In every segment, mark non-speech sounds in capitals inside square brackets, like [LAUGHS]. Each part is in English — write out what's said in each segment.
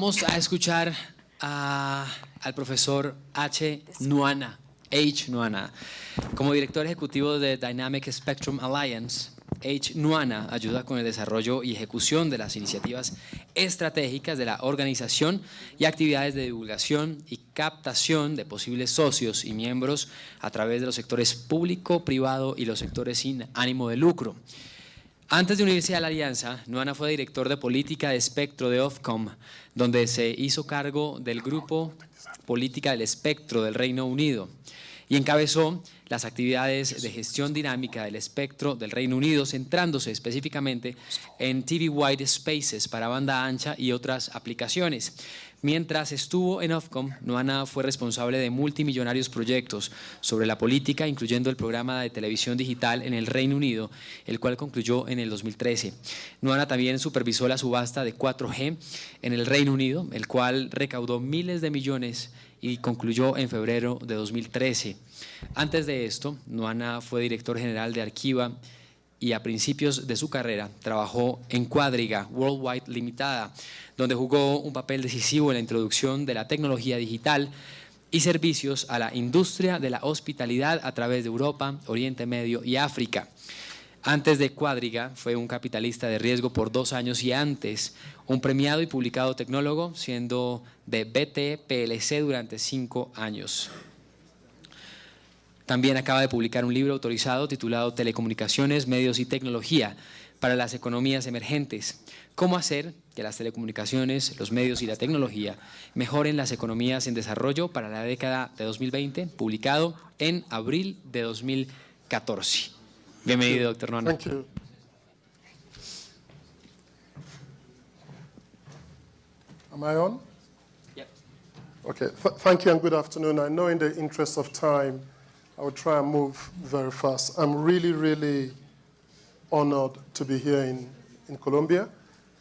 Vamos a escuchar a- al profesor H. Nuana, H. Nuana. Como director ejecutivo de Dynamic Spectrum Alliance, H. Nuana ayuda con el desarrollo y ejecución de las iniciativas estratégicas de la organización y actividades de divulgación y captación de posibles socios y miembros a través de los sectores público, privado y los sectores sin ánimo de lucro. Antes de unirse a la alianza, Nuana fue director de política de espectro de Ofcom, donde se hizo cargo del grupo Política del Espectro del Reino Unido y encabezó las actividades de gestión dinámica del espectro del Reino Unido, centrándose específicamente en TV Wide Spaces para banda ancha y otras aplicaciones. Mientras estuvo en Ofcom, Nuana fue responsable de multimillonarios proyectos sobre la política, incluyendo el programa de televisión digital en el Reino Unido, el cual concluyó en el 2013. Nuana también supervisó la subasta de 4G en el Reino Unido, el cual recaudó miles de millones y concluyó en febrero de 2013. Antes de esto, Nuana fue director general de Arquiva y a principios de su carrera trabajó en Cuadriga Worldwide Limitada, donde jugó un papel decisivo en la introducción de la tecnología digital y servicios a la industria de la hospitalidad a través de Europa, Oriente Medio y África. Antes de Cuadriga fue un capitalista de riesgo por dos años y antes un premiado y publicado tecnólogo, siendo de BT PLC durante cinco años. También acaba de publicar un libro autorizado titulado Telecomunicaciones, Medios y Tecnología para las economías emergentes. Cómo hacer que las telecomunicaciones, los medios y la tecnología mejoren las economías en desarrollo para la década de 2020, publicado en abril de 2014. Bienvenido, doctor you. Am I on? Yep. Okay, Th- thank you and good afternoon. I know in the interest of time, I will try and move very fast. I'm really, really honored to be here in, in Colombia.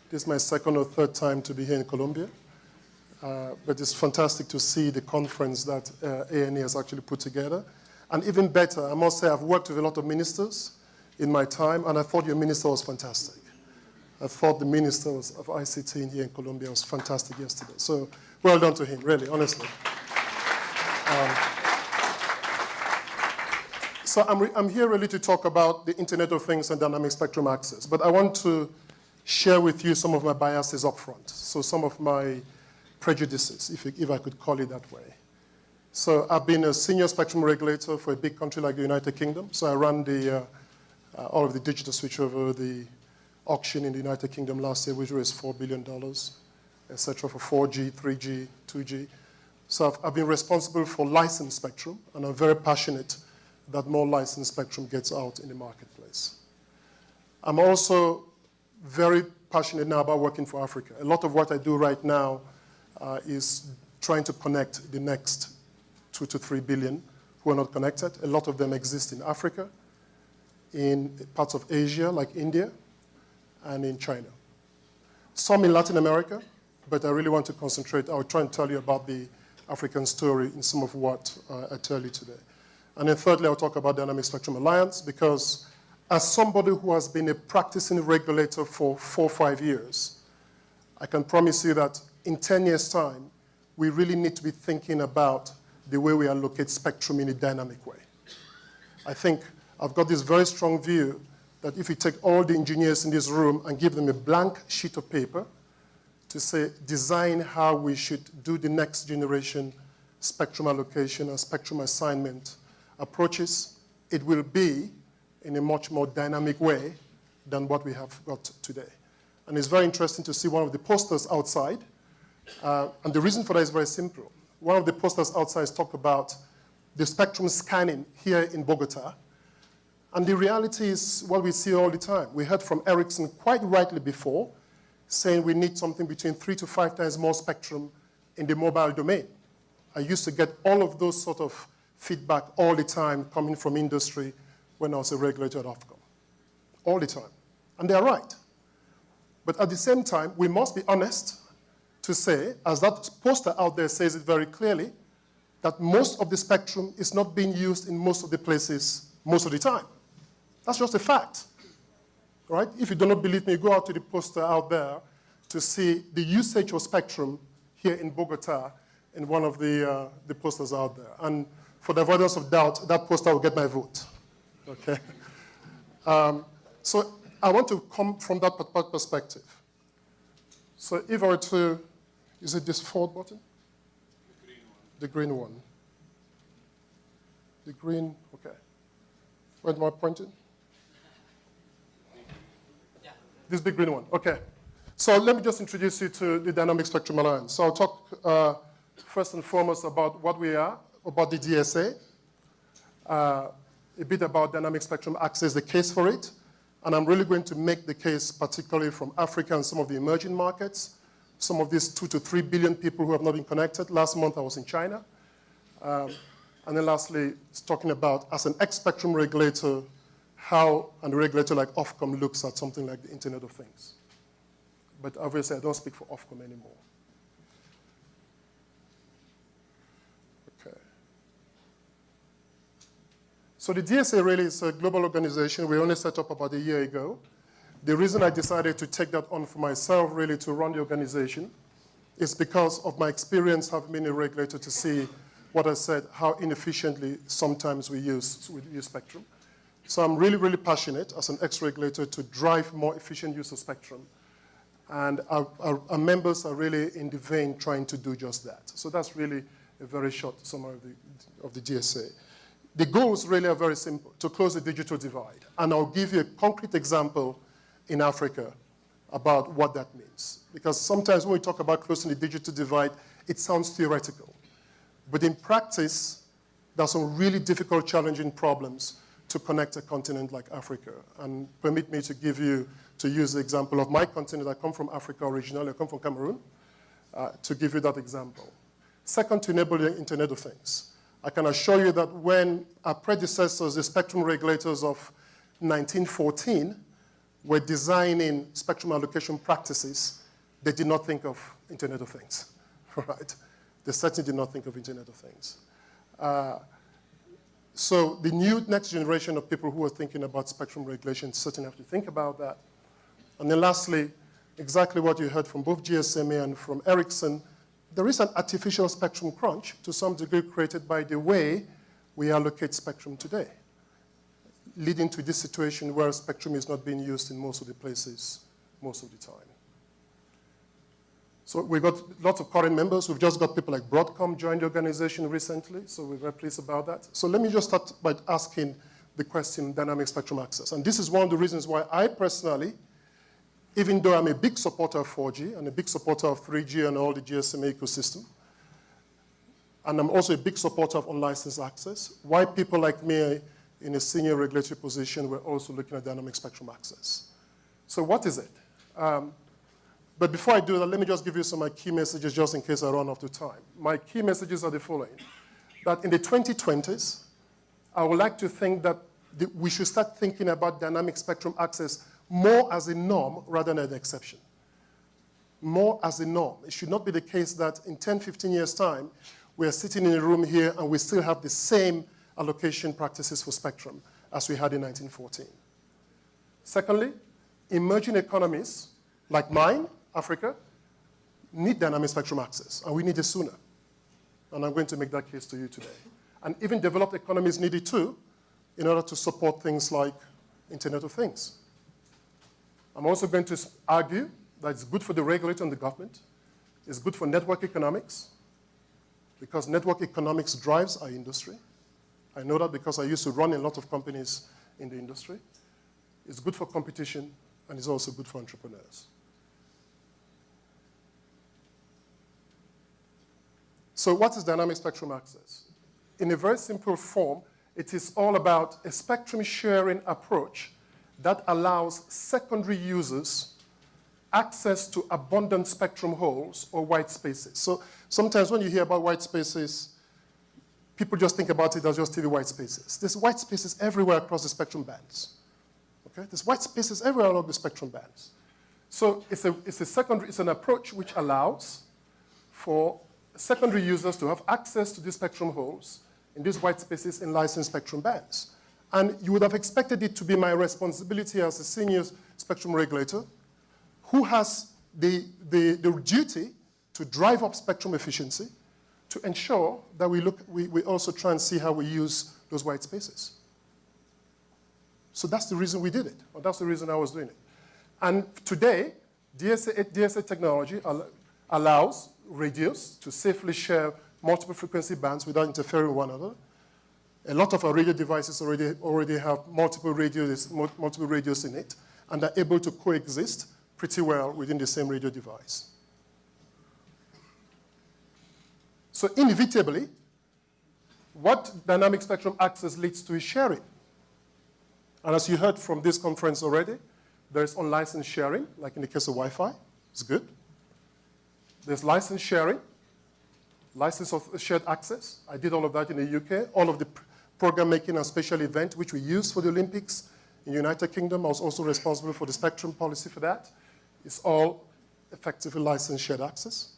This is my second or third time to be here in Colombia. Uh, but it's fantastic to see the conference that uh, has actually put together. And even better, I must say, I've worked with a lot of ministers in my time, and I thought your minister was fantastic. I thought the minister of ICT in here in Colombia was fantastic yesterday. So well done to him, really, honestly. Um, so I'm, I'm here really to talk about the Internet of Things and dynamic spectrum access, but I want to share with you some of my biases up front, so some of my prejudices, if, if I could call it that way. So I've been a senior spectrum regulator for a big country like the United Kingdom. So I ran the, uh, uh, all of the digital switchover, the auction in the United Kingdom last year, which raised $4 billion, et cetera, for 4G, 3G, 2G. So I've, I've been responsible for licensed spectrum, and I'm very passionate that more licensed spectrum gets out in the marketplace. I'm also very passionate now about working for Africa. A lot of what I do right now uh, is trying to connect the next two to three billion who are not connected. A lot of them exist in Africa, in parts of Asia like India, and in China. Some in Latin America, but I really want to concentrate. I'll try and tell you about the African story in some of what uh, I tell you today. And then thirdly, I'll talk about Dynamic Spectrum Alliance because as somebody who has been a practicing regulator for four or five years, I can promise you that in 10 years' time, we really need to be thinking about the way we allocate spectrum in a dynamic way. I think I've got this very strong view that if we take all the engineers in this room and give them a blank sheet of paper to say, design how we should do the next generation spectrum allocation and spectrum assignment approaches, it will be in a much more dynamic way than what we have got today. And it's very interesting to see one of the posters outside. Uh, and the reason for that is very simple. One of the posters outside talk about the spectrum scanning here in Bogota. And the reality is what we see all the time. We heard from Ericsson quite rightly before, saying we need something between three to five times more spectrum in the mobile domain. I used to get all of those sort of feedback all the time coming from industry when I was a regulator at Ofcom. All the time. And they're right. But at the same time, we must be honest to say, as that poster out there says it very clearly, that most of the spectrum is not being used in most of the places most of the time. That's just a fact. Right? If you do not believe me, go out to the poster out there to see the usage of spectrum here in Bogota in one of the, uh, the posters out there. And for the avoidance of doubt, that poster will get my vote. Okay? Um, so I want to come from that perspective. So if I were to, is it this forward button? The green one. The green one. The green, okay. Where am I pointing? Yeah. This big green one, okay. So let me just introduce you to the Dynamic Spectrum Alliance. So I'll talk uh, first and foremost about what we are, about the DSA, uh, a bit about Dynamic Spectrum Access, the case for it, and I'm really going to make the case particularly from Africa and some of the emerging markets, some of these two to three billion people who have not been connected. Last month I was in China. Um, and then lastly, it's talking about, as an X-spectrum regulator, how a regulator like Ofcom looks at something like the Internet of Things but obviously I don't speak for Ofcom anymore. So the DSA really is a global organization. We only set up about a year ago. The reason I decided to take that on for myself, really, to run the organization, is because of my experience having been a regulator to see what I said, how inefficiently sometimes we use, we use spectrum. So I'm really, really passionate as an ex-regulator to drive more efficient use of spectrum and our, our, our, members are really in the vein trying to do just that. So that's really a very short summary of the, of the DSA. The goals really are very simple, to close the digital divide. And I'll give you a concrete example in Africa about what that means. Because sometimes when we talk about closing the digital divide, it sounds theoretical. But in practice, there's some really difficult, challenging problems to connect a continent like Africa. And permit me to give you to use the example of my continent. I come from Africa originally. I come from Cameroon, uh, to give you that example. Second, to enable the Internet of Things. I can assure you that when our predecessors, the spectrum regulators of 1914, were designing spectrum allocation practices, they did not think of Internet of Things, [LAUGHS] right? They certainly did not think of Internet of Things. Uh, so the new next generation of people who are thinking about spectrum regulation certainly have to think about that. And then lastly, exactly what you heard from both GSMA and from Ericsson, there is an artificial spectrum crunch to some degree created by the way we allocate spectrum today, leading to this situation where spectrum is not being used in most of the places most of the time. So we've got lots of current members. We've just got people like Broadcom joined the organization recently, so we're very pleased about that. So let me just start by asking the question, dynamic spectrum access. And this is one of the reasons why I personally even though I'm a big supporter of 4G and a big supporter of 3G and all the GSM ecosystem, and I'm also a big supporter of unlicensed access, why people like me in a senior regulatory position were also looking at dynamic spectrum access. So what is it? Um, but before I do that, let me just give you some of my key messages just in case I run out of time. My key messages are the following. That in the 2020s, I would like to think that we should start thinking about dynamic spectrum access more as a norm rather than an exception. More as a norm. It should not be the case that in 10, 15 years' time, we are sitting in a room here and we still have the same allocation practices for spectrum as we had in 1914. Secondly, emerging economies like mine, Africa, need dynamic spectrum access, and we need it sooner. And I'm going to make that case to you today. And even developed economies need it too, in order to support things like Internet of Things. I'm also going to argue that it's good for the regulator and the government. It's good for network economics, because network economics drives our industry. I know that because I used to run a lot of companies in the industry. It's good for competition, and it's also good for entrepreneurs. So what is dynamic spectrum access? In a very simple form, it is all about a spectrum sharing approach that allows secondary users access to abundant spectrum holes or white spaces. So sometimes when you hear about white spaces, people just think about it as just TV white spaces. There's white spaces everywhere across the spectrum bands. Okay? There's white spaces everywhere along the spectrum bands. So it's, a, it's, a secondary, it's an approach which allows for secondary users to have access to these spectrum holes in these white spaces in licensed spectrum bands. And you would have expected it to be my responsibility as a senior spectrum regulator who has the, the, the duty to drive up spectrum efficiency, to ensure that we, look, we, we also try and see how we use those white spaces. So that's the reason we did it, or that's the reason I was doing it. And today, DSA, DSA technology al allows radios to safely share multiple frequency bands without interfering with one another. A lot of our radio devices already, already have multiple radios, multiple radios in it, and are able to coexist pretty well within the same radio device. So inevitably, what dynamic spectrum access leads to is sharing. And as you heard from this conference already, there's unlicensed sharing, like in the case of Wi-Fi. It's good. There's license sharing, license of shared access. I did all of that in the UK. All of the program making and special event, which we use for the Olympics in the United Kingdom. I was also responsible for the spectrum policy for that. It's all effectively licensed shared access.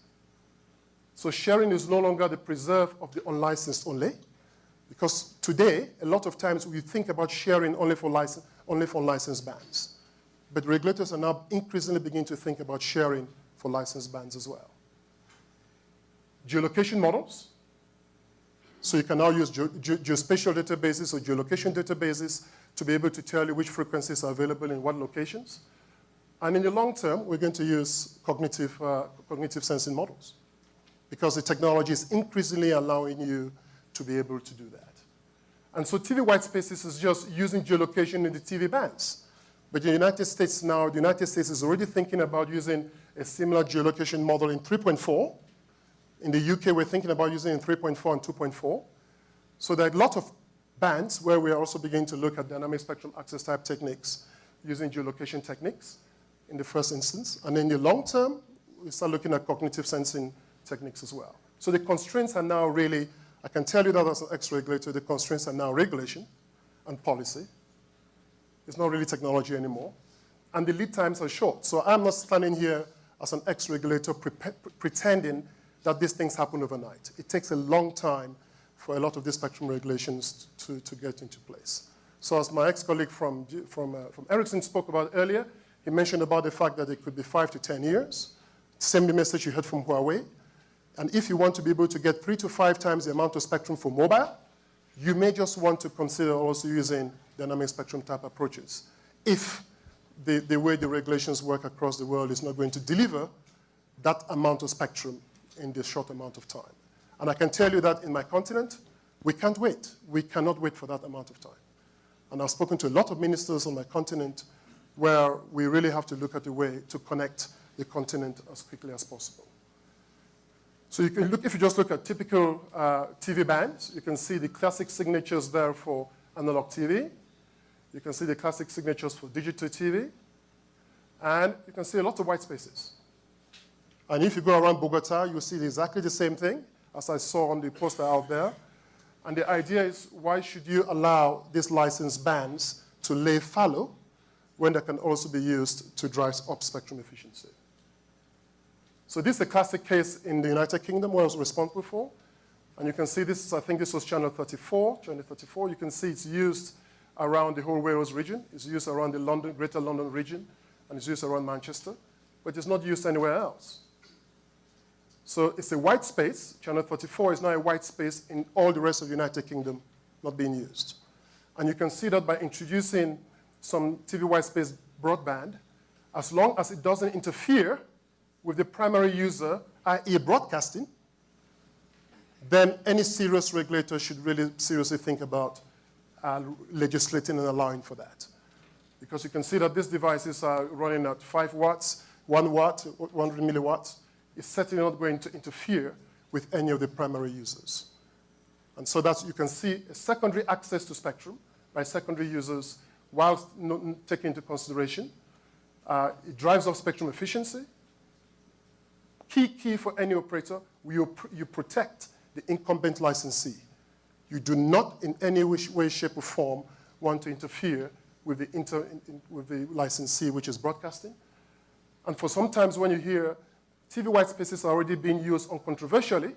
So sharing is no longer the preserve of the unlicensed only. Because today, a lot of times we think about sharing only for, license, only for licensed bands. But regulators are now increasingly beginning to think about sharing for licensed bands as well. Geolocation models. So you can now use ge ge geospatial databases or geolocation databases to be able to tell you which frequencies are available in what locations. And in the long term, we're going to use cognitive, uh, cognitive sensing models because the technology is increasingly allowing you to be able to do that. And so TV white spaces is just using geolocation in the TV bands. But the United States now, the United States is already thinking about using a similar geolocation model in 3.4. In the UK, we're thinking about using in 3.4 and 2.4. So there are a lot of bands where we are also beginning to look at dynamic spectrum access type techniques using geolocation techniques in the first instance. And in the long term, we start looking at cognitive sensing techniques as well. So the constraints are now really, I can tell you that as an ex-regulator, the constraints are now regulation and policy. It's not really technology anymore. And the lead times are short. So I'm not standing here as an ex-regulator pre pretending that these things happen overnight. It takes a long time for a lot of these spectrum regulations to, to get into place. So as my ex-colleague from, from, uh, from Ericsson spoke about earlier, he mentioned about the fact that it could be five to 10 years. Same message you heard from Huawei. And if you want to be able to get three to five times the amount of spectrum for mobile, you may just want to consider also using dynamic spectrum type approaches. If the, the way the regulations work across the world is not going to deliver that amount of spectrum in this short amount of time. And I can tell you that in my continent, we can't wait. We cannot wait for that amount of time. And I've spoken to a lot of ministers on my continent where we really have to look at a way to connect the continent as quickly as possible. So you can look, if you just look at typical uh, TV bands, you can see the classic signatures there for analog TV. You can see the classic signatures for digital TV. And you can see a lot of white spaces. And if you go around Bogota, you'll see exactly the same thing as I saw on the poster out there. And the idea is, why should you allow these licensed bands to lay fallow when they can also be used to drive up spectrum efficiency? So this is a classic case in the United Kingdom where I was responsible for. And you can see this, I think this was channel 34, channel 34. You can see it's used around the whole Wales region. It's used around the London, greater London region, and it's used around Manchester. But it's not used anywhere else. So it's a white space. Channel 34 is now a white space in all the rest of the United Kingdom not being used. And you can see that by introducing some TV white space broadband, as long as it doesn't interfere with the primary user, i.e. broadcasting, then any serious regulator should really seriously think about uh, legislating and allowing for that. Because you can see that these devices are running at 5 watts, 1 watt, 100 milliwatts. It's certainly not going to interfere with any of the primary users. And so that's, you can see a secondary access to spectrum by secondary users whilst taking into consideration. Uh, it drives up spectrum efficiency, Key, key for any operator, you, you protect the incumbent licensee. You do not in any way, shape, or form want to interfere with the, inter, in, with the licensee, which is broadcasting. And for sometimes when you hear TV white spaces are already being used uncontroversially,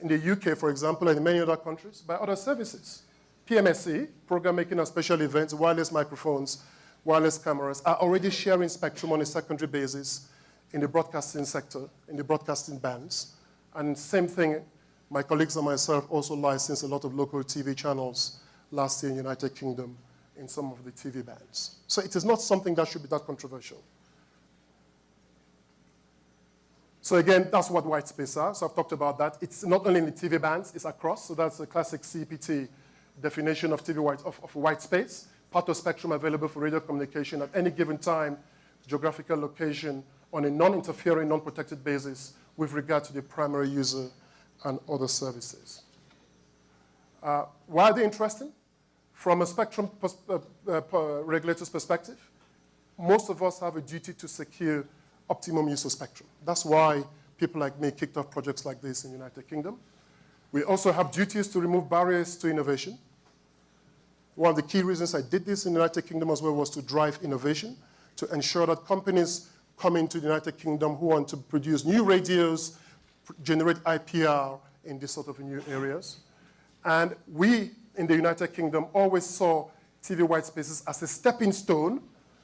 in the UK, for example, and in many other countries, by other services. PMSE, program making and special events, wireless microphones, wireless cameras, are already sharing spectrum on a secondary basis in the broadcasting sector, in the broadcasting bands. And same thing, my colleagues and myself also licensed a lot of local TV channels last year in the United Kingdom in some of the TV bands. So it is not something that should be that controversial. So again, that's what white space are. So I've talked about that. It's not only in the TV bands, it's across. So that's the classic CEPT definition of TV white, of, of white space. Part of spectrum available for radio communication at any given time, geographical location, on a non-interfering, non-protected basis with regard to the primary user and other services. Uh, why are they interesting? From a spectrum pers uh, uh, regulator's perspective, most of us have a duty to secure optimum use of spectrum. That's why people like me kicked off projects like this in the United Kingdom. We also have duties to remove barriers to innovation. One of the key reasons I did this in the United Kingdom as well was to drive innovation, to ensure that companies come into the United Kingdom who want to produce new radios, generate IPR in these sort of new areas. And we in the United Kingdom always saw TV white spaces as a stepping stone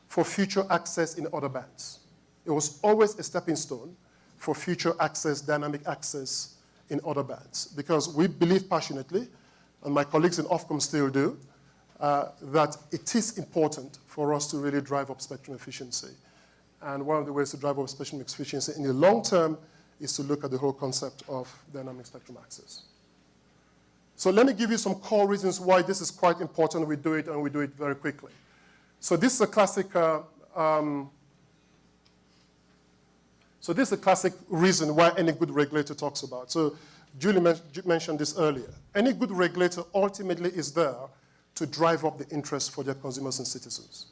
for future access in other bands. It was always a stepping stone for future access, dynamic access in other bands. Because we believe passionately, and my colleagues in Ofcom still do, uh, that it is important for us to really drive up spectrum efficiency. And one of the ways to drive up spectrum efficiency in the long term is to look at the whole concept of dynamic spectrum access. So let me give you some core reasons why this is quite important. We do it, and we do it very quickly. So this is a classic uh, um, so this is a classic reason why any good regulator talks about. So Julie men mentioned this earlier. Any good regulator ultimately is there to drive up the interest for their consumers and citizens.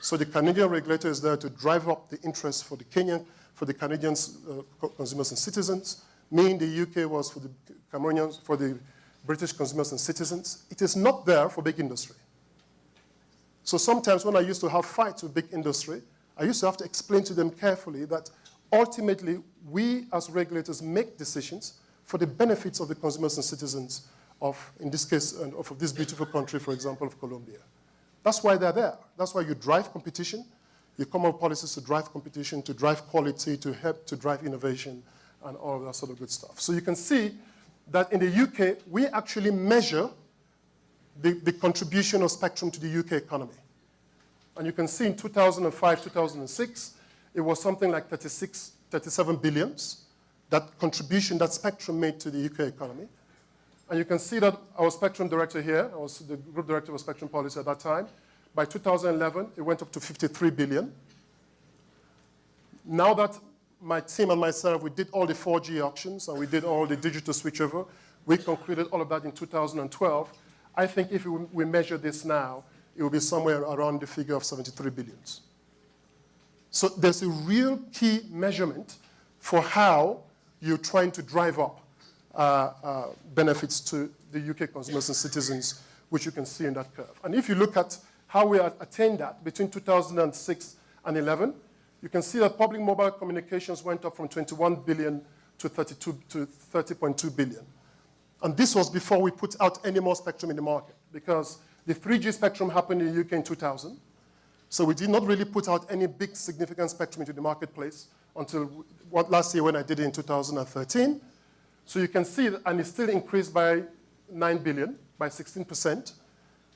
So the Canadian regulator is there to drive up the interest for the Kenyan, for the Canadian uh, consumers and citizens. Me in the UK was for the Cameroonians, for the British consumers and citizens. It is not there for big industry. So sometimes when I used to have fights with big industry, I used to have to explain to them carefully that ultimately, we as regulators make decisions for the benefits of the consumers and citizens of, in this case, of this beautiful country, for example, of Colombia. That's why they're there. That's why you drive competition. You come up with policies to drive competition, to drive quality, to help to drive innovation, and all that sort of good stuff. So you can see that in the UK, we actually measure the, the contribution of spectrum to the UK economy. And you can see in 2005, 2006, it was something like 36, 37 billions, that contribution that Spectrum made to the UK economy. And you can see that our Spectrum director here, I was the group director of Spectrum Policy at that time, by 2011, it went up to 53 billion. Now that my team and myself, we did all the 4G auctions and we did all the digital switchover, we concluded all of that in 2012. I think if we measure this now, it will be somewhere around the figure of 73 billions. So there's a real key measurement for how you're trying to drive up uh, uh, benefits to the UK consumers and citizens, which you can see in that curve. And if you look at how we attained that between 2006 and 11, you can see that public mobile communications went up from 21 billion to 32 to 30.2 billion. And this was before we put out any more spectrum in the market, because the 3G spectrum happened in the UK in 2000. So we did not really put out any big significant spectrum into the marketplace until what, last year when I did it in 2013. So you can see, and it still increased by 9 billion, by 16%.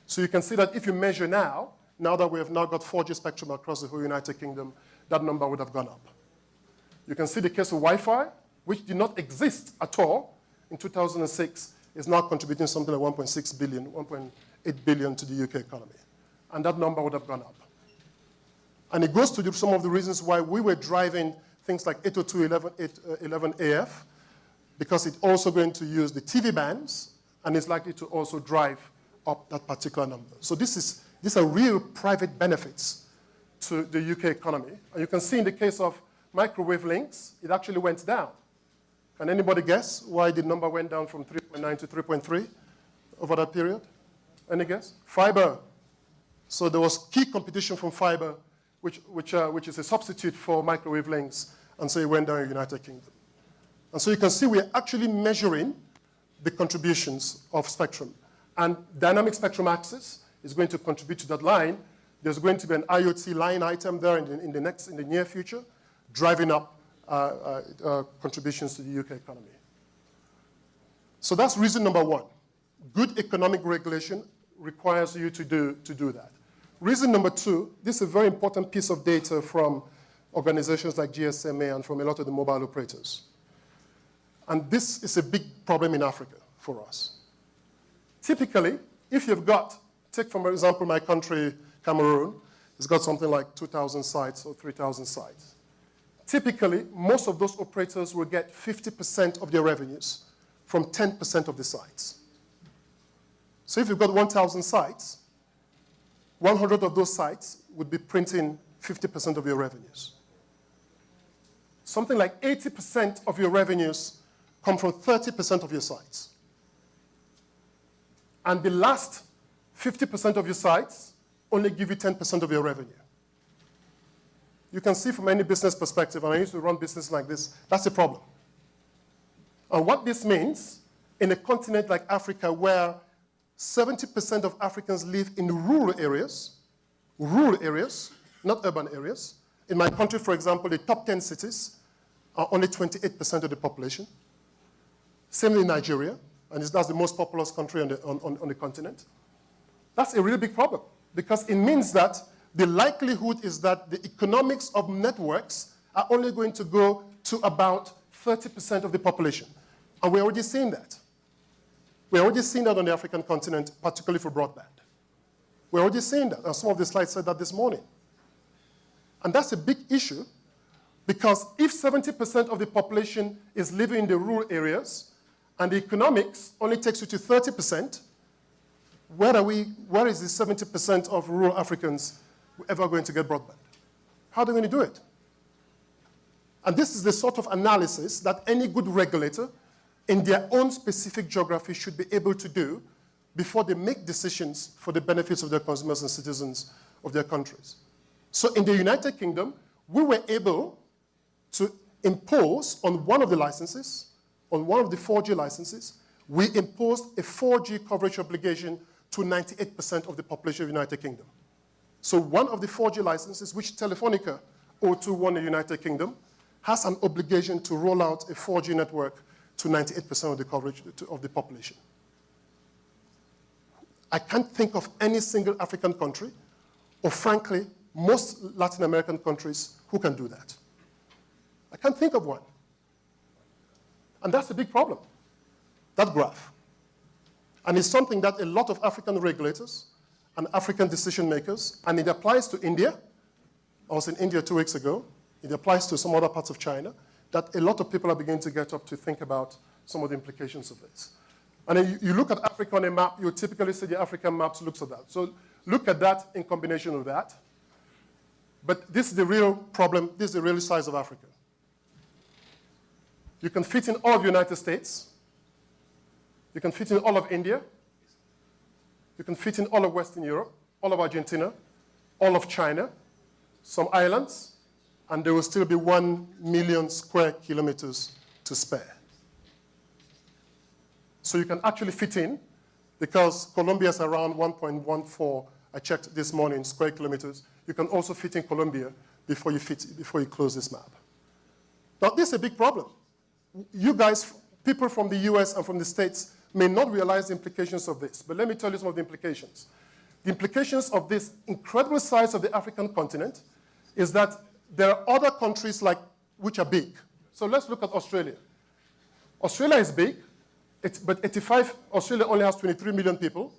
So you can see that if you measure now, now that we have now got 4G spectrum across the whole United Kingdom, that number would have gone up. You can see the case of Wi-Fi, which did not exist at all in 2006, is now contributing something like 1.6 billion, 1.8 billion to the UK economy. And that number would have gone up. And it goes to some of the reasons why we were driving things like 802.11 uh, AF, because it's also going to use the TV bands, and it's likely to also drive up that particular number. So this is, these are real private benefits to the UK economy. And you can see in the case of microwave links, it actually went down. Can anybody guess why the number went down from 3.9 to 3.3 over that period? Any guess? Fiber. So there was key competition from fiber which, which, uh, which is a substitute for microwave lengths, and so it went down in the United Kingdom. And so you can see we're actually measuring the contributions of spectrum. And dynamic spectrum access is going to contribute to that line. There's going to be an IoT line item there in the, in the next, in the near future, driving up uh, uh, uh, contributions to the UK economy. So that's reason number one. Good economic regulation requires you to do, to do that. Reason number two, this is a very important piece of data from organizations like GSMA and from a lot of the mobile operators. And this is a big problem in Africa for us. Typically, if you've got, take for example my country, Cameroon, it's got something like 2,000 sites or 3,000 sites. Typically, most of those operators will get 50% of their revenues from 10% of the sites. So if you've got 1,000 sites, 100 of those sites would be printing 50% of your revenues. Something like 80% of your revenues come from 30% of your sites. And the last 50% of your sites only give you 10% of your revenue. You can see from any business perspective, and I used to run business like this, that's a problem. And what this means, in a continent like Africa where 70% of Africans live in rural areas, rural areas, not urban areas. In my country, for example, the top 10 cities are only 28% of the population. Same in Nigeria, and that's the most populous country on the, on, on the continent. That's a really big problem because it means that the likelihood is that the economics of networks are only going to go to about 30% of the population. And we're already seeing that. We're already seeing that on the African continent, particularly for broadband. We're already seeing that, and some of the slides said that this morning. And that's a big issue because if 70% of the population is living in the rural areas and the economics only takes you to 30%, where, are we, where is the 70% of rural Africans ever going to get broadband? How are they going to do it? And this is the sort of analysis that any good regulator in their own specific geography should be able to do before they make decisions for the benefits of their consumers and citizens of their countries. So in the United Kingdom, we were able to impose on one of the licenses, on one of the 4G licenses, we imposed a 4G coverage obligation to 98% of the population of the United Kingdom. So one of the 4G licenses, which Telefonica O2 won in the United Kingdom, has an obligation to roll out a 4G network to 98% of the coverage of the population. I can't think of any single African country, or frankly, most Latin American countries who can do that. I can't think of one. And that's a big problem, that graph. And it's something that a lot of African regulators and African decision makers, and it applies to India. I was in India two weeks ago. It applies to some other parts of China that a lot of people are beginning to get up to think about some of the implications of this. And then you, you look at Africa on a map, you typically see the African maps looks at that. So look at that in combination with that. But this is the real problem, this is the real size of Africa. You can fit in all of the United States. You can fit in all of India. You can fit in all of Western Europe, all of Argentina, all of China, some islands, and there will still be one million square kilometers to spare. So you can actually fit in, because Colombia is around 1.14, I checked this morning, square kilometers. You can also fit in Colombia before you, fit, before you close this map. Now, this is a big problem. You guys, people from the US and from the States, may not realize the implications of this, but let me tell you some of the implications. The implications of this incredible size of the African continent is that there are other countries like, which are big. So let's look at Australia. Australia is big, but 85, Australia only has 23 million people.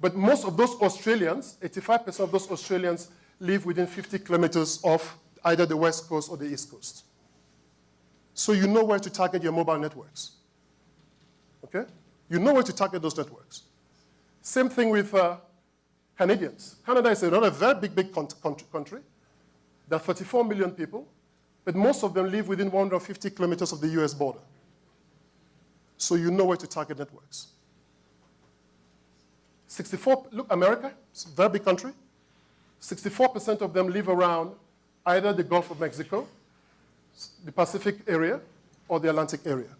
But most of those Australians, 85% of those Australians live within 50 kilometers of either the west coast or the east coast. So you know where to target your mobile networks. Okay? You know where to target those networks. Same thing with uh, Canadians. Canada is another very big, big country. There are 34 million people, but most of them live within 150 kilometers of the US border. So you know where to target networks. 64, look, America, it's a very big country. 64% of them live around either the Gulf of Mexico, the Pacific area, or the Atlantic area.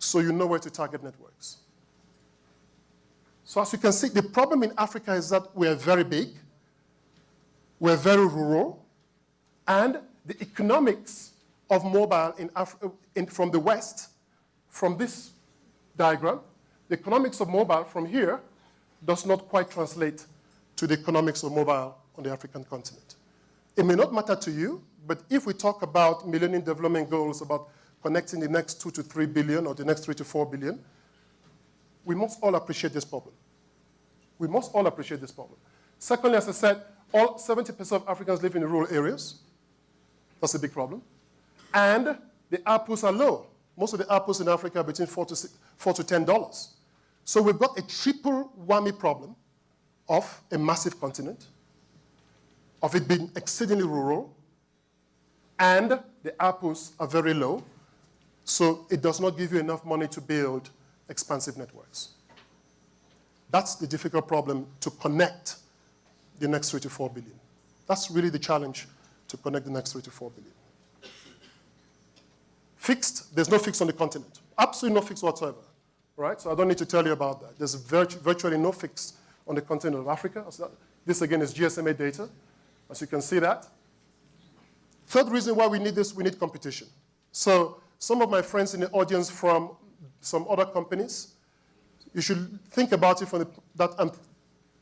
So you know where to target networks. So as you can see, the problem in Africa is that we're very big, we're very rural, and the economics of mobile in in, from the West, from this diagram, the economics of mobile from here does not quite translate to the economics of mobile on the African continent. It may not matter to you, but if we talk about Millennium Development Goals, about connecting the next two to three billion or the next three to four billion, we must all appreciate this problem. We must all appreciate this problem. Secondly, as I said, all 70% of Africans live in rural areas. That's a big problem. And the ARPUs are low. Most of the ARPUs in Africa are between four to, to $10. So we've got a triple whammy problem of a massive continent, of it being exceedingly rural, and the ARPUs are very low, so it does not give you enough money to build expansive networks. That's the difficult problem to connect the next three to four billion. That's really the challenge to connect the next three to four billion. Fixed, there's no fix on the continent. Absolutely no fix whatsoever, right? So I don't need to tell you about that. There's virtu virtually no fix on the continent of Africa. This again is GSMA data, as you can see that. Third reason why we need this, we need competition. So some of my friends in the audience from some other companies, you should think about it from the, that I'm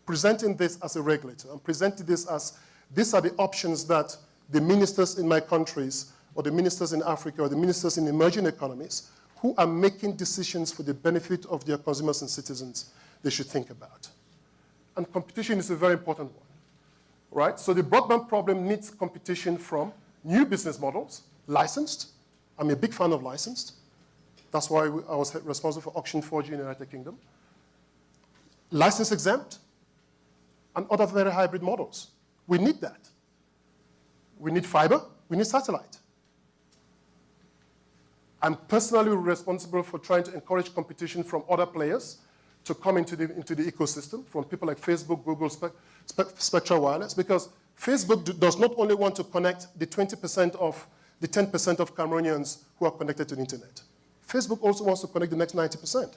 presenting this as a regulator. I'm presenting this as, these are the options that the ministers in my countries, or the ministers in Africa, or the ministers in emerging economies, who are making decisions for the benefit of their consumers and citizens, they should think about. And competition is a very important one, right? So the broadband problem needs competition from new business models, licensed. I'm a big fan of licensed. That's why I was responsible for Auction 4G in the United Kingdom. License exempt and other very hybrid models. We need that. We need fiber, we need satellite. I'm personally responsible for trying to encourage competition from other players to come into the, into the ecosystem, from people like Facebook, Google, Spe Spe Spectra Wireless, because Facebook do, does not only want to connect the 20% of, the 10% of Cameroonians who are connected to the internet. Facebook also wants to connect the next 90%.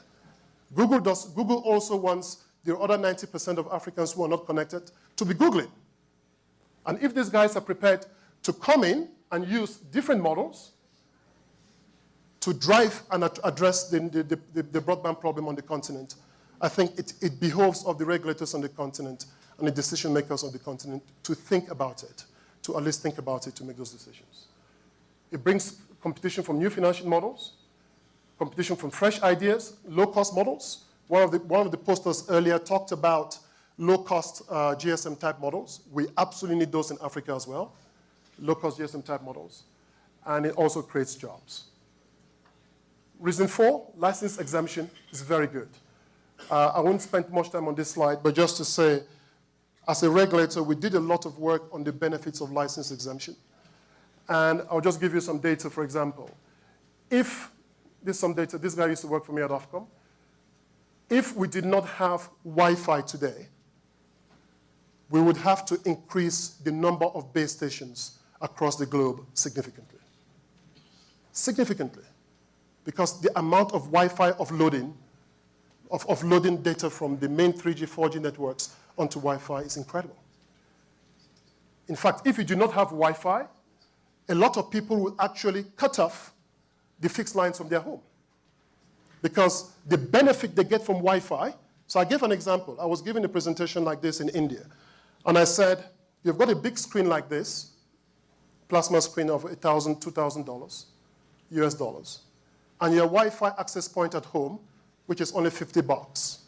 Google, does, Google also wants the other 90% of Africans who are not connected to be Googling. And if these guys are prepared to come in and use different models to drive and address the, the, the, the broadband problem on the continent, I think it, it behoves of the regulators on the continent and the decision makers on the continent to think about it, to at least think about it to make those decisions. It brings competition from new financial models, competition from fresh ideas, low-cost models. One of, the, one of the posters earlier talked about low-cost uh, GSM-type models. We absolutely need those in Africa as well, low-cost GSM-type models. And it also creates jobs. Reason four, license exemption is very good. Uh, I won't spend much time on this slide, but just to say, as a regulator, we did a lot of work on the benefits of license exemption. And I'll just give you some data, for example. If this some data. This guy used to work for me at Ofcom. If we did not have Wi-Fi today, we would have to increase the number of base stations across the globe significantly. Significantly. Because the amount of Wi-Fi offloading, of offloading data from the main 3G, 4G networks onto Wi-Fi is incredible. In fact, if you do not have Wi-Fi, a lot of people will actually cut off the fixed lines from their home. Because the benefit they get from Wi-Fi, so I gave an example. I was giving a presentation like this in India. And I said, you've got a big screen like this, plasma screen of $1,000, $2,000 US dollars, and your Wi-Fi access point at home, which is only 50 bucks.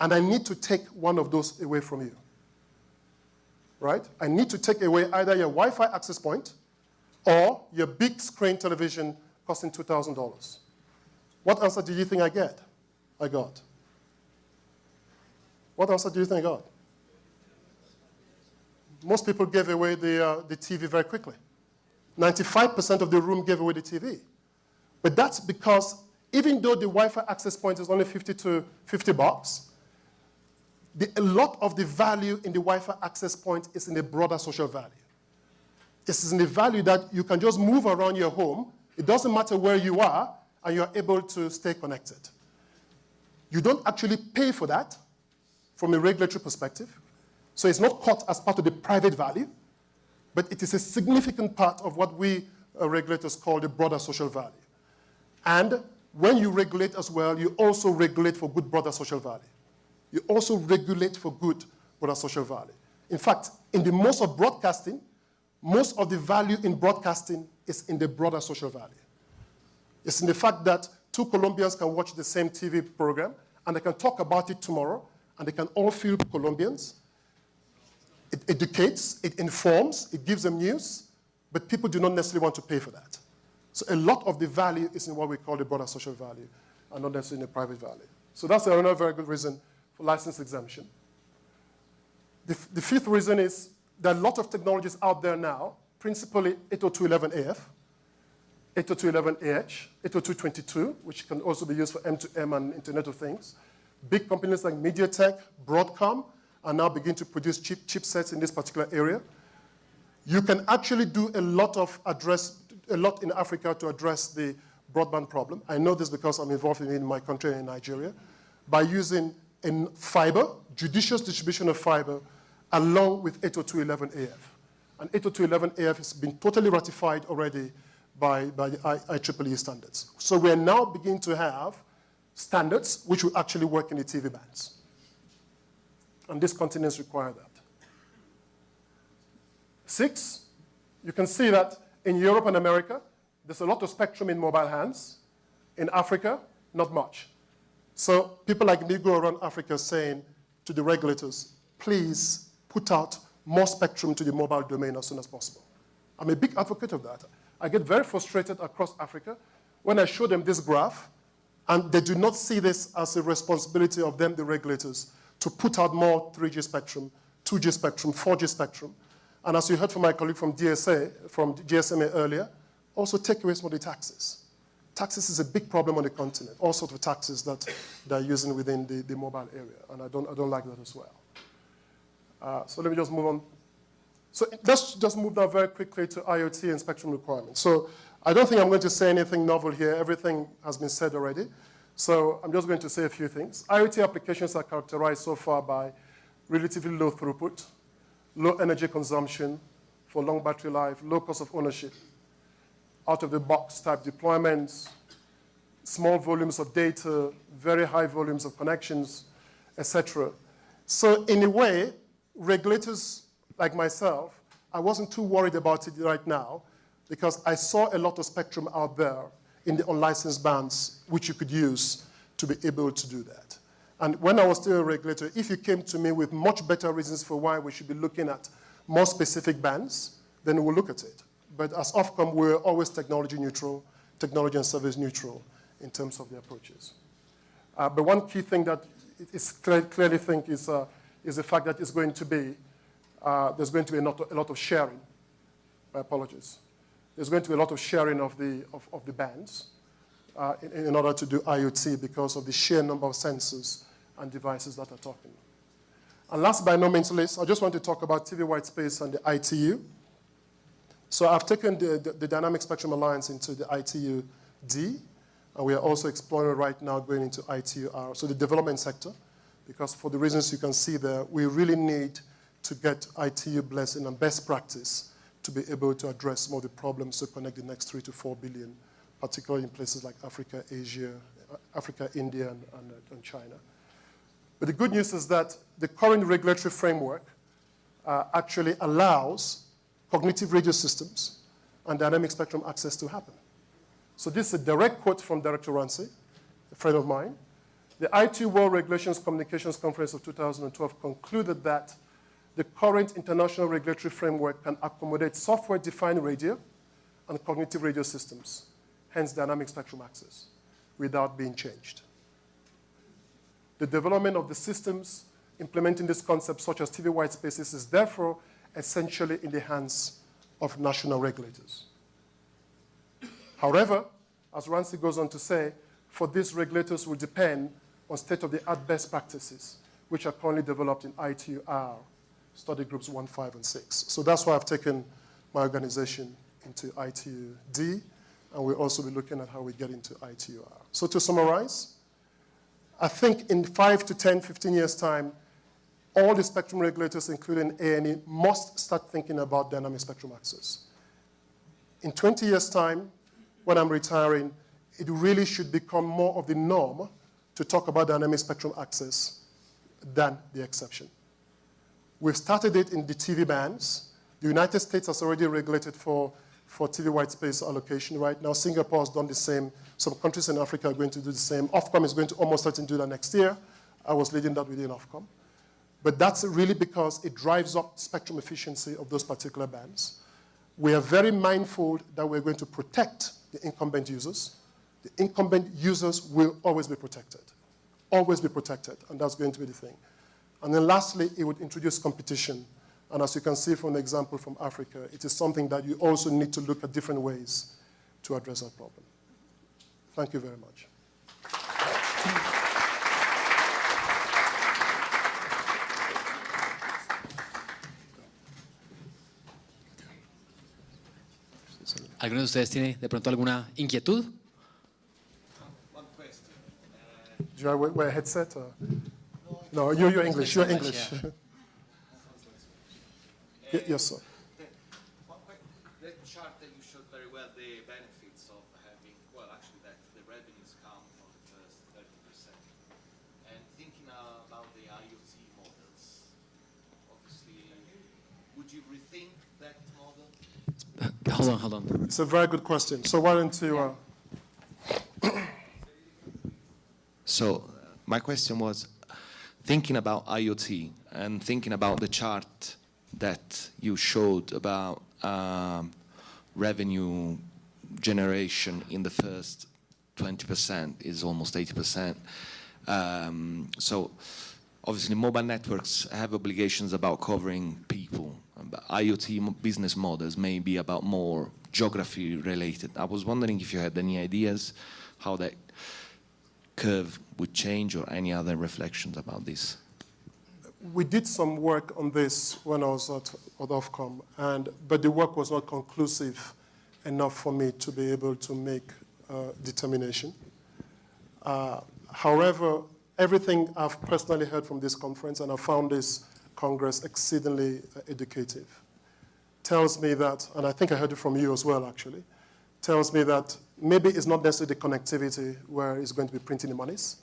And I need to take one of those away from you. Right? I need to take away either your Wi-Fi access point or your big screen television costing $2,000. What answer do you think I get? I got. What answer do you think I got? Most people gave away the, uh, the TV very quickly. 95% of the room gave away the TV. But that's because even though the Wi-Fi access point is only 50 to 50 bucks, the, a lot of the value in the Wi-Fi access point is in the broader social value. This is in the value that you can just move around your home it doesn't matter where you are, and you're able to stay connected. You don't actually pay for that from a regulatory perspective. So it's not caught as part of the private value. but it is a significant part of what we uh, regulators call the broader social value. And when you regulate as well, you also regulate for good broader social value. You also regulate for good broader social value. In fact, in the most of broadcasting, most of the value in broadcasting is in the broader social value. It's in the fact that two Colombians can watch the same TV program and they can talk about it tomorrow and they can all feel Colombians. It educates, it informs, it gives them news, but people do not necessarily want to pay for that. So a lot of the value is in what we call the broader social value and not necessarily in the private value. So that's another very good reason for license exemption. The, the fifth reason is there are a lot of technologies out there now, principally 802.11af, 802.11ah, 802.22, which can also be used for M2M and Internet of Things. Big companies like MediaTek, Broadcom, are now begin to produce chip, chipsets in this particular area. You can actually do a lot of address, a lot in Africa to address the broadband problem. I know this because I'm involved in, in my country in Nigeria, by using in fiber, judicious distribution of fiber, along with 802.11af. And 802.11af has been totally ratified already by, by the IEEE standards. So we're now beginning to have standards which will actually work in the TV bands. And these continents require that. Six, you can see that in Europe and America, there's a lot of spectrum in mobile hands. In Africa, not much. So people like me go around Africa saying to the regulators, please put out more spectrum to the mobile domain as soon as possible. I'm a big advocate of that. I get very frustrated across Africa when I show them this graph, and they do not see this as a responsibility of them, the regulators, to put out more 3G spectrum, 2G spectrum, 4G spectrum. And as you heard from my colleague from DSA, from GSMA earlier, also take away some of the taxes. Taxes is a big problem on the continent, all sorts of taxes that they're using within the, the mobile area, and I don't, I don't like that as well. Uh, so let me just move on. So let's just move now very quickly to IoT and spectrum requirements. So I don't think I'm going to say anything novel here. Everything has been said already. So I'm just going to say a few things. IoT applications are characterized so far by relatively low throughput, low energy consumption for long battery life, low cost of ownership, out-of-the-box type deployments, small volumes of data, very high volumes of connections, etc. So in a way, regulators like myself, I wasn't too worried about it right now because I saw a lot of spectrum out there in the unlicensed bands which you could use to be able to do that. And when I was still a regulator, if you came to me with much better reasons for why we should be looking at more specific bands, then we'll look at it. But as Ofcom, we're always technology neutral, technology and service neutral in terms of the approaches. Uh, but one key thing that is clear, clearly think is, uh, is the fact that it's going to be, uh, there's going to be a lot, a lot of sharing. My apologies. There's going to be a lot of sharing of the, of, of the bands uh, in, in, order to do IoT because of the sheer number of sensors and devices that are talking. And last but no means least, I just want to talk about TV white space and the ITU. So I've taken the, the, the Dynamic Spectrum Alliance into the ITU-D, and we are also exploring right now going into ITU-R, so the development sector, because for the reasons you can see there, we really need to get ITU blessing and best practice to be able to address some of the problems to connect the next three to four billion, particularly in places like Africa, Asia, Africa, India, and, and, and China. But the good news is that the current regulatory framework uh, actually allows cognitive radio systems and dynamic spectrum access to happen. So this is a direct quote from Director Rancy, a friend of mine. The IT World Regulations Communications Conference of 2012 concluded that the current international regulatory framework can accommodate software-defined radio and cognitive radio systems, hence dynamic spectrum access, without being changed. The development of the systems implementing this concept, such as TV white spaces, is therefore essentially in the hands of national regulators. However, as Rancy goes on to say, for these regulators will depend on state-of-the-art best practices, which are currently developed in ITU-R study groups 1, 5, and 6. So that's why I've taken my organization into ITU-D, and we'll also be looking at how we get into ITU-R. So to summarize, I think in 5 to 10, 15 years' time, all the spectrum regulators, including ANE, must start thinking about dynamic spectrum access. In 20 years' time, when I'm retiring, it really should become more of the norm to talk about dynamic spectrum access than the exception. We've started it in the TV bands. The United States has already regulated for, for TV white space allocation right now. Singapore has done the same. Some countries in Africa are going to do the same. Ofcom is going to almost certainly do that next year. I was leading that within Ofcom. But that's really because it drives up spectrum efficiency of those particular bands. We are very mindful that we're going to protect the incumbent users. The incumbent users will always be protected, always be protected, and that's going to be the thing. And then lastly, it would introduce competition. And as you can see from the example from Africa, it is something that you also need to look at different ways to address that problem. Thank you very much. ¿Alguno de ustedes tiene de pronto alguna inquietud? Do I wear, wear a headset? Or? No, you're, you're English. You're English. Yeah. [LAUGHS] Ye- yes, sir. That chart that you showed very well, the benefits of having, well, actually that the revenues come from the first thirty percent. And thinking about the IoT models, obviously, would you rethink that model? [COUGHS] Hold on, hold on. It's a very good question. So why don't you... Uh, So my question was, thinking about IoT and thinking about the chart that you showed about um, revenue generation in the first 20% is almost 80%. Um, so obviously mobile networks have obligations about covering people. But IoT business models may be about more geography related. I was wondering if you had any ideas how that curve would change or any other reflections about this. we did some work on this when I was at, at Ofcom, and, but the work was not conclusive enough for me to be able to make uh, determination. Uh, however, everything I've personally heard from this conference, and I found this Congress exceedingly uh, educative, tells me that, and I think I heard it from you as well actually, tells me that maybe it's not necessarily the connectivity where it's going to be printing the monies,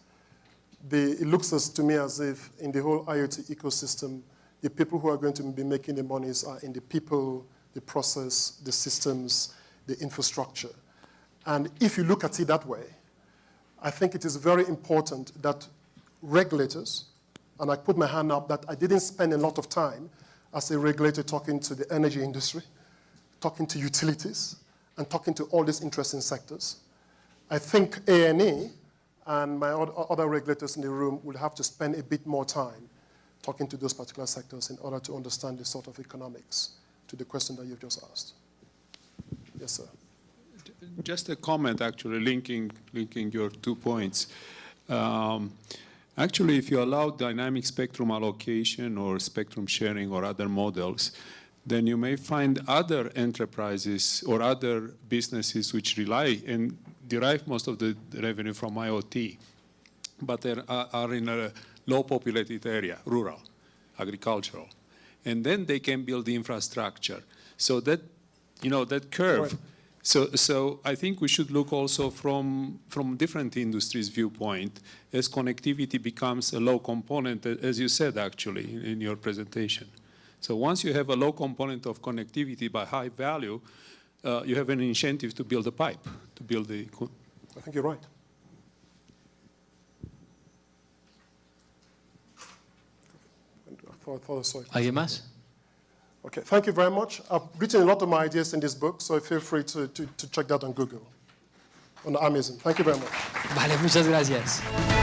the, it looks as, to me as if in the whole IoT ecosystem, the people who are going to be making the monies are in the people, the process, the systems, the infrastructure. And if you look at it that way, I think it is very important that regulators, and I put my hand up that I didn't spend a lot of time as a regulator talking to the energy industry, talking to utilities, and talking to all these interesting sectors. I think ANE and my other regulators in the room will have to spend a bit more time talking to those particular sectors in order to understand the sort of economics to the question that you've just asked. Yes, sir. Just a comment, actually, linking, linking your two points. Um, actually, if you allow dynamic spectrum allocation or spectrum sharing or other models, then you may find other enterprises or other businesses which rely and derive most of the revenue from IoT, but they are, are in a low populated area, rural, agricultural. And then they can build the infrastructure. So that, you know, that curve. Right. So, so I think we should look also from, from different industries' viewpoint as connectivity becomes a low component, as you said actually in, in your presentation. So once you have a low component of connectivity by high value, uh, you have an incentive to build a pipe, to build the. I think you're right. I thought, I thought I ¿Alguien más? Okay, thank you very much. I've written a lot of my ideas in this book, so feel free to, to, to check that on Google, on Amazon. Thank you very much. Vale, muchas gracias.